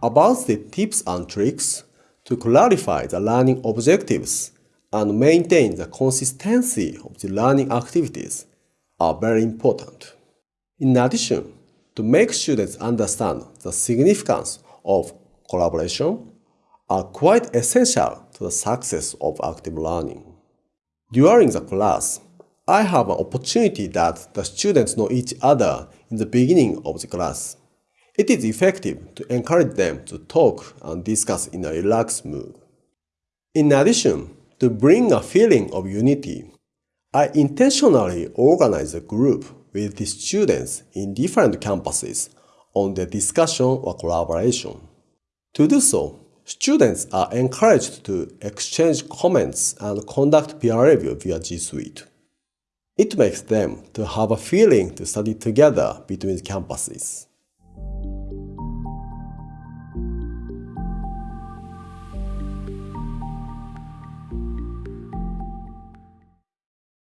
About the tips and tricks to clarify the learning objectives and maintain the consistency of the learning activities are very important. In addition, to make students understand the significance of collaboration are quite essential to the success of active learning. During the class, I have an opportunity that the students know each other in the beginning of the class. It is effective to encourage them to talk and discuss in a relaxed mood. In addition, to bring a feeling of unity, I intentionally organize a group with the students in different campuses on the discussion or collaboration. To do so, students are encouraged to exchange comments and conduct peer review via G Suite. It makes them to have a feeling to study together between campuses.